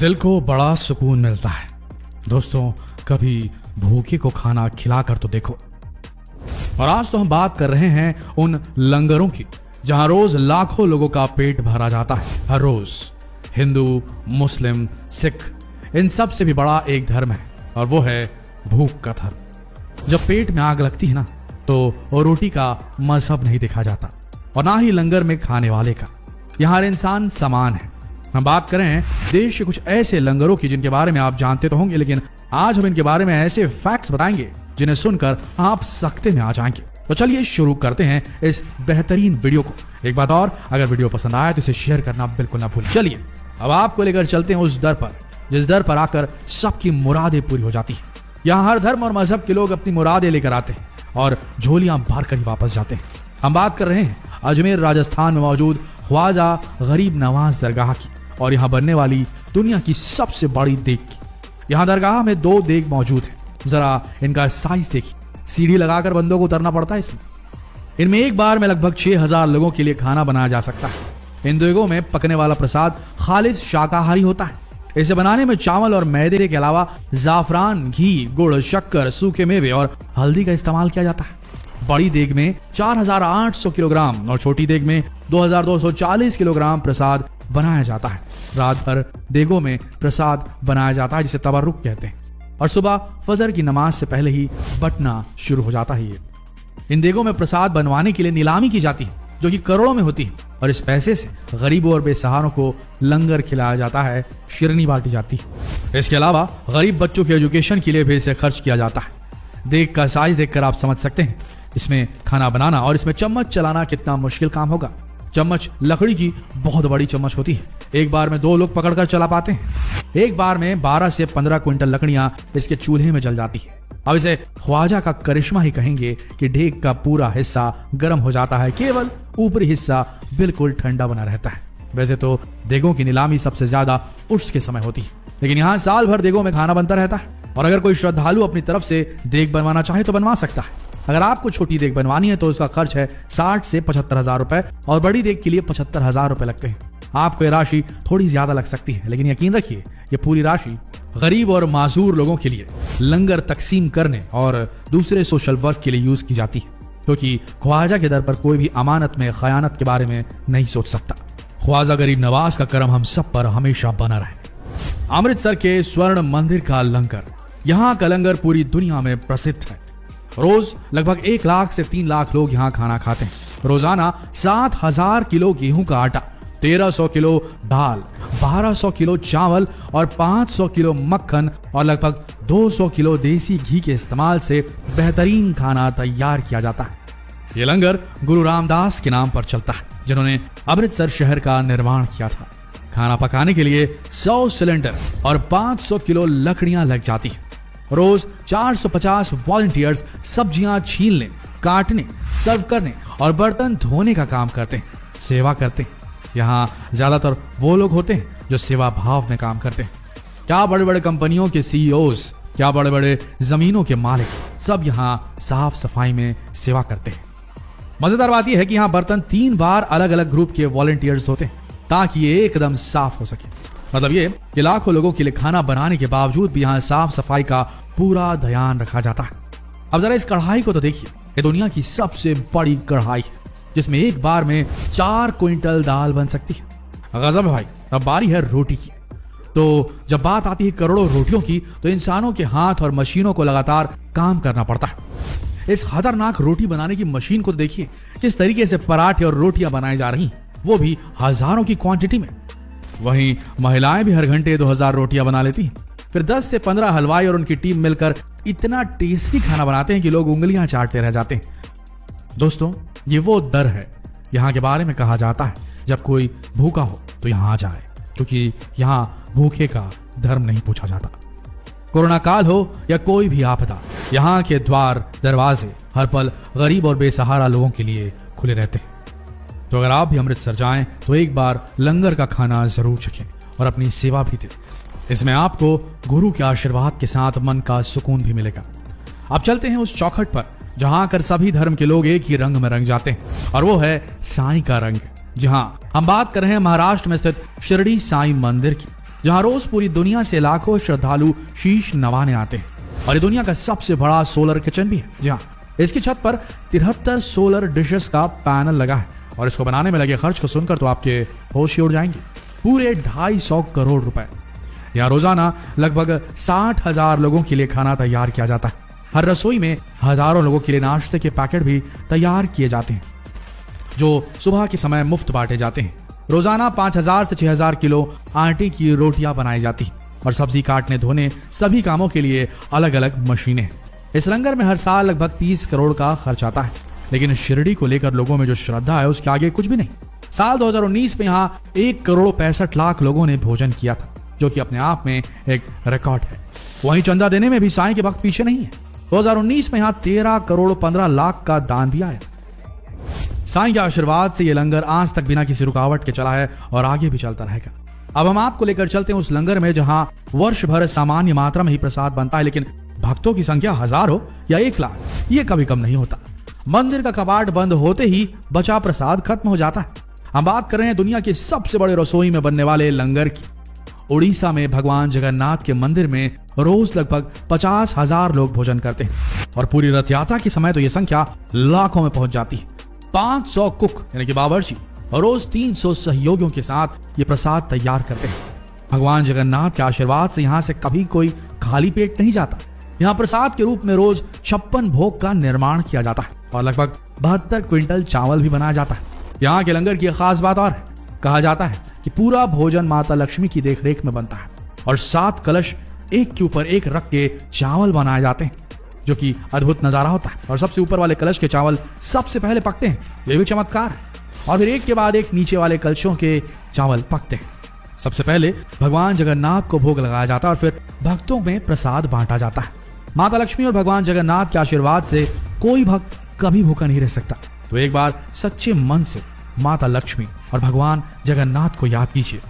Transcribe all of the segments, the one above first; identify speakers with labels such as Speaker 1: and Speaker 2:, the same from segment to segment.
Speaker 1: दिल को बड़ा सुकून मिलता है। दोस्तों, कभी भूखे को खाना खिलाकर तो देखो। और आज तो हम बात कर रहे हैं उन लंगरों की, जहाँ रोज लाखों लोगों का पेट भरा जाता है। हर रोज हिंदू, मुस्लिम, सिख, इन सबसे भी बड़ा एक धर्म है, और वो है भूख का धर्म। जब पेट में आग लगती है ना तो रोटी का मज़हब नहीं देखा जाता, और ना ही लंगर में खाने वाले का। यहाँ हर इंसान समान है। हम बात करें, देश के कुछ ऐसे लंगरों की जिनके बारे में आप जानते तो होंगे, लेकिन आज हम इनके बारे में ऐसे फैक्ट्स बताएँगे, जिन्हें सुनकर आप सख्ते में आ जाएँगे। तो चलिए शुरू करते हैं इस बेहतरीन वीडियो को। एक बात और, अगर वीडियो पसंद आया तो इसे शेयर करना बिल्कुल ना भूलें। चलिए, अब आपको लेकर चलते हैं उस दर पर, जिस दर पर आकर सबकी मुरादें पूरी हो जाती है। यहाँ हर धर्म और मज़हब के लोग अपनी मुरादें लेकर आते हैं और झोलियाँ भर कर ही वापस जाते हैं। हम बात कर रहे हैं अजमेर, राजस्थान में मौजूद ख्वाजा गरीब नवाज़ दरगाह की। और यहाँ बनने वाली दुनिया की सबसे बड़ी की यहाँ दरगाह में दो देग मौजूद है। जरा इनका साइज़ देखिए। सीढ़ी लगाकर बंदों को उतरना पड़ता है इसमें। इनमें एक बार में लगभग छह हज़ार लोगों के लिए खाना बनाया जा सकता है। इन देगों में पकने वाला प्रसाद खालिश शाकाहारी होता है। इसे बनाने में चावल और मैदे के अलावा जाफरान घी गुड़ शक्कर सूखे मेवे और हल्दी का इस्तेमाल किया जाता है। बड़ी देग में 4,800 किलोग्राम और छोटी देग में 2,240 किलोग्राम प्रसाद बनाया जाता है। रात भर देगों में प्रसाद बनाया जाता है, जिसे तबरुक कहते हैं। और सुबह फजर की नमाज़ से पहले ही बटना शुरू हो जाता है ये। इन देगों में प्रसाद बनवाने के लिए नीलामी की जाती है, जो कि करोड़ों में होती है। और इस पैसे से गरीबों और बेसहारों को लंगर खिलाया जाता है, शिरनी बांटी जाती है। इसके अलावा गरीब बच्चों के एजुकेशन के लिए भी इसे खर्च किया जाता है। देख का साइज़ देखकर आप समझ सकते हैं, इसमें खाना बनाना और इसमें चम्मच चलाना कितना मुश्किल काम होगा। चम्मच लकड़ी की बहुत बड़ी चम्मच होती है। एक बार में दो लोग पकड़कर चला पाते हैं। एक बार में 12 से 15 क्विंटल लकड़ियाँ इसके चूल्हे में जल जाती है। अब इसे ख्वाजा का करिश्मा ही कहेंगे कि ढेक का पूरा हिस्सा गर्म हो जाता है। केवल ऊपरी हिस्सा बिल्कुल ठंडा बना रहता है। वैसे तो देगों की नीलामी सबसे ज़्यादा उर्स के समय होती है। लेकिन यहाँ साल भर देगों में खाना बनता रहता है। और अगर कोई श्रद्धालु अपनी तरफ़ से देग बनवाना चाहे तो बनवा सकता है। अगर आपको छोटी देख बनवानी है तो उसका खर्च है साठ से पचहत्तर हज़ार रुपए और बड़ी देख के लिए पचहत्तर हज़ार रुपए लगते हैं। आपको ये राशि थोड़ी ज़्यादा लग सकती है, लेकिन यकीन रखिए, ये पूरी राशि गरीब और माजूर लोगों के लिए लंगर तकसीम करने और दूसरे सोशल वर्क के लिए यूज़ की जाती है, क्योंकि ख्वाजा के दर पर कोई भी अमानत में, खयानत के बारे में नहीं सोच सकता। ख्वाजा गरीब नवाज़ का करम हम सब पर हमेशा बना रहे। अमृतसर के स्वर्ण मंदिर का लंगर, यहाँ का लंगर पूरी दुनिया में प्रसिद्ध है। रोज लगभग एक लाख से तीन लाख लोग यहाँ खाना खाते हैं। रोज़ाना सात हज़ार किलो गेहूँ का आटा, तेरह सौ किलो दाल सौ किलो चावल और पाँच सौ किलो मक्खन और लगभग दो सौ किलो देसी घी के इस्तेमाल से बेहतरीन खाना तैयार किया जाता है। ये लंगर गुरु रामदास के नाम पर चलता है, जिन्होंने अमृतसर शहर का निर्माण किया था। खाना पकाने के लिए 100 सिलेंडर और 500 किलो लकड़ियाँ लग जाती है। रोज 450 वॉलंटियर्स सब्ज़ियाँ छीलने, काटने सर्व करने और बर्तन धोने का काम करते हैं, सेवा करते हैं। यहाँ ज़्यादातर वो लोग होते हैं जो सेवा भाव में काम करते हैं। क्या बड़े बड़े कंपनियों के सीईओज क्या बड़े बड़े जमीनों के मालिक सब यहाँ साफ़ सफ़ाई में सेवा करते हैं। मज़ेदार बात यह है कि यहाँ बर्तन तीन बार अलग अलग ग्रुप के वॉलंटियर्स धोते हैं ताकि ये एकदम साफ़ हो सके। मतलब ये कि लाखों लोगों के लिए खाना बनाने के बावजूद भी यहाँ साफ़ सफ़ाई का पूरा ध्यान रखा जाता है। अब जरा इस कढ़ाई को तो देखिए ये दुनिया की सबसे बड़ी कढ़ाई है, जिसमें एक बार में चार क्विंटल दाल बन सकती है। गजब है भाई अब बारी है रोटी की। तो जब बात आती है करोड़ों रोटियों की तो इंसानों के हाथ और मशीनों को लगातार काम करना पड़ता है। इस खतरनाक रोटी बनाने की मशीन को देखिए, किस तरीके से पराठे और रोटियाँ बनाई जा रही वो भी हज़ारों की क्वांटिटी में। वहीं महिलाएँ भी हर घंटे 2000 रोटियाँ बना लेती। फिर 10 से 15 हलवाई और उनकी टीम मिलकर इतना टेस्टी खाना बनाते हैं कि लोग उंगलियाँ चाटते रह जाते हैं। दोस्तों, ये वो दर है, यहाँ के बारे में कहा जाता है। जब कोई भूखा हो तो यहाँ आ जाए, क्योंकि यहाँ भूखे का धर्म नहीं पूछा जाता। कोरोना काल हो या कोई भी आपदा, यहाँ के द्वार, दरवाजे, हर पल गरीब और बेसहारा लोगों के लिए खुले रहते हैं। तो अगर आप भी अमृतसर जाएँ तो एक बार लंगर का खाना ज़रूर चखें और अपनी सेवा भी दें। इसमें आपको गुरु के आशीर्वाद के साथ मन का सुकून भी मिलेगा। अब चलते हैं उस चौखट पर, जहाँ आकर सभी धर्म के लोग एक ही रंग में रंग जाते हैं, और वो है साई का रंग। जहाँ हम बात कर रहे हैं महाराष्ट्र में स्थित शिरडी साई मंदिर की, जहाँ रोज पूरी दुनिया से लाखों श्रद्धालु शीश नवाने आते हैं। और ये दुनिया का सबसे बड़ा सोलर किचन भी है। जी हाँ इसकी छत पर तिहत्तर सोलर डिशेस का पैनल लगा है। और इसको बनाने में लगे खर्च को सुनकर तो आपके होश ही उड़ जाएँगे। पूरे ढाई सौ करोड़ रुपए। यहाँ रोज़ाना लगभग साठ हज़ार लोगों के लिए खाना तैयार किया जाता है। हर रसोई में हज़ारों लोगों के लिए नाश्ते के पैकेट भी तैयार किए जाते हैं, जो सुबह के समय मुफ़्त बांटे जाते हैं। रोज़ाना पाँच हज़ार से छह हज़ार किलो आटे की रोटियाँ बनाई जाती और सब्ज़ी काटने, धोने सभी कामों के लिए अलग अलग मशीनें इस लंगर में हर साल लगभग तीस करोड़ का खर्च आता है। लेकिन शिरडी को लेकर लोगों में जो श्रद्धा है, उसके आगे कुछ भी नहीं। साल 2019 में यहाँ एक करोड़ पैंसठ लाख लोगों ने भोजन किया था, जो कि अपने आप में एक रिकॉर्ड है। वहीं चंदा देने में भी साई के वक्त पीछे नहीं है। 2019 में यहाँ तेरह करोड़ पंद्रह लाख का दान भी आया। साई के आशीर्वाद से ये लंगर आज तक बिना किसी रुकावट के चला है और आगे भी चलता रहेगा। अब हम आपको लेकर चलते हैं उस लंगर में, जहाँ वर्ष भर सामान्य मात्रा में ही प्रसाद बनता है, लेकिन भक्तों की संख्या हज़ार या एक लाख, ये कभी कम नहीं होता। मंदिर का कबाड़ बंद होते ही बचा प्रसाद खत्म हो जाता है। हम बात कर रहे हैं दुनिया के सबसे बड़े रसोई में बनने वाले लंगर की। उड़ीसा में भगवान जगन्नाथ के मंदिर में रोज लगभग पचास हज़ार लोग भोजन करते हैं। और पूरी रथ यात्रा के समय तो ये संख्या लाखों में पहुँच जाती है। पाँच सौ कुक, यानी कि बावर्ची रोज तीन सौ सहयोगियों के साथ ये प्रसाद तैयार करते हैं। भगवान जगन्नाथ के आशीर्वाद से यहाँ से कभी कोई खाली पेट नहीं जाता। यहाँ प्रसाद के रूप में रोज छप्पन भोग का निर्माण किया जाता है और लगभग बहत्तर क्विंटल चावल भी बनाया जाता है। यहाँ के लंगर की खास बात और है। कहा जाता है कि पूरा भोजन माता लक्ष्मी की देखरेख में बनता है और सात कलश एक के ऊपर एक रख के चावल बनाए जाते हैं, जो कि अद्भुत नज़ारा होता है। और सबसे ऊपर वाले कलश के चावल सबसे पहले पकते हैं, ये भी चमत्कार है। और फिर एक के बाद एक नीचे वाले कलशों के चावल पकते हैं। सबसे पहले भगवान जगन्नाथ को भोग लगाया जाता है और फिर भक्तों में प्रसाद बांटा जाता है। माता लक्ष्मी और भगवान जगन्नाथ के आशीर्वाद से कोई भक्त कभी भूखा नहीं रह सकता। तो एक बार सच्चे मन से माता लक्ष्मी और भगवान जगन्नाथ को याद कीजिए।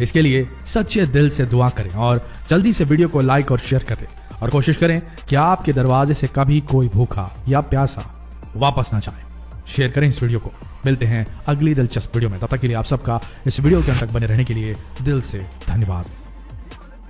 Speaker 1: इसके लिए सच्चे दिल से दुआ करें और जल्दी से वीडियो को लाइक और शेयर करें और कोशिश करें कि आपके दरवाजे से कभी कोई भूखा या प्यासा वापस ना जाए। शेयर करें इस वीडियो को। मिलते हैं अगली दिलचस्प वीडियो में। तब तक के लिए आप सबका इस वीडियो के अंत तक बने रहने के लिए दिल से धन्यवाद।